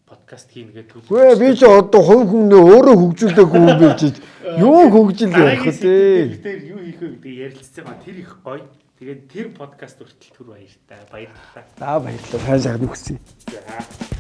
подкаст хийнэ гэдэг. Үгүй би ч одоо хувь хүнээ өөрөө хөгжүүлээгүй юм биш юу хөгжил ярих вэ? Тэр юу хийх вэ гэдэг ярилцсан ба тэр их гоё. Тэгээд тэр подкаст хүртэл түр баяртай. Баярлалаа. За баярлалаа. Сайн сайхан хүсье. За.